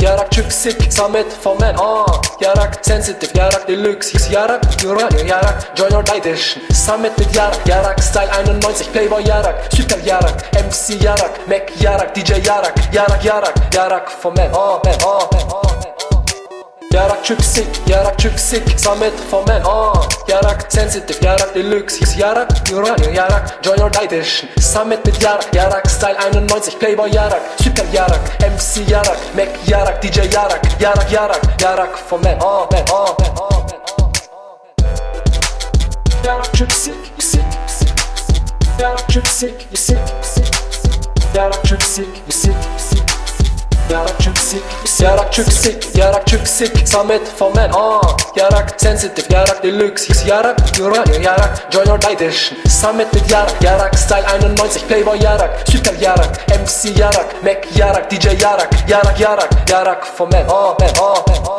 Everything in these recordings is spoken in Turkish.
yarak çok sick. Samet Fomen, ah. Yarak sensitive, yarak deluxe. Yarak, Uranium, Yarak, Join or Die Edition. Samet mit Yarak, Yarak Style 91, Playboy Yarak, Super Yarak, MC Yarak, Mac Yarak, DJ Yarak, Yarak Yarak, Yarak Fomen, man, ah, man, ah, man. Yarak çok sick, yarak çok sick Samet Fomen, ah Yarak sensitive, yarak deluxe Yarak, Uranium, Yarak Join or Die Edition Samet mit Yarak, Yarak Style 91 Playboy Yarak, Super Yarak MC Yarak, Mac Yarak, DJ Yarak Yarak Yarak, Yarak Fomen, ah man, ah man, ah man Yarak you sick Yarak you sick Yarak çok sick, Yarak çok sick, yarak çok sick, yarak çok sick Samet Fomen, ah Yarak sensitive, yarak deluxe. Yarak, Uranium, Yarak Join or Die Edition Samet mit Yarak, Yarak Style 91 Playboy Yarak, Super Yarak. MC Yarak, Mac Yarak, DJ Yarak Yarak Yarak, Yarak Fomen, man, ah man, ah man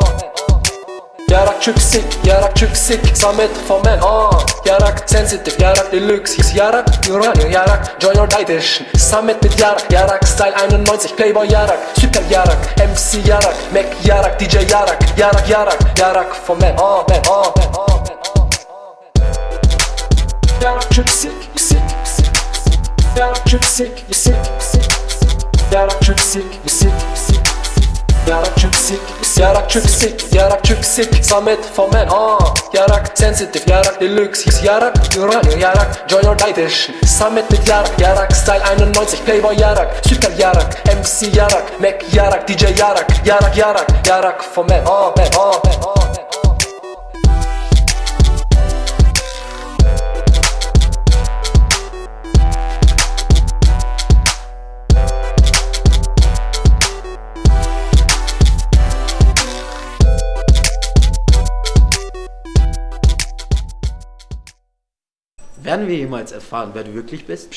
Yarak sick, yarak sick. Samet Fomen, ah. Yarak sensitive, yarak deluxe. Yarak, Uranium, Yarak Join or Die Edition Samet mit Yarak, Yarak Style 91 Playboy Yarak, Super Yarak. MC Yarak, Mac Yarak, DJ Yarak. Yarak Yarak, Yarak Fomen, man, ah ah man, ah ah man Yarak you sick Yarak you sick Yarak çok sick, Yarak çok sick, yarak çok sick, yarak çok sick. Samet Fomen, ah Yarak sensitive, yarak deluxe. Yarak, Uranium, Yarak Join or Die Edition Samet mit Yarak, Yarak Style 91 Playboy Yarak, Super Yarak MC Yarak, Mac Yarak, DJ Yarak Yarak Yarak, Yarak Fomen, ah man, ah man, ah Werden wir jemals erfahren, wer du wirklich bist?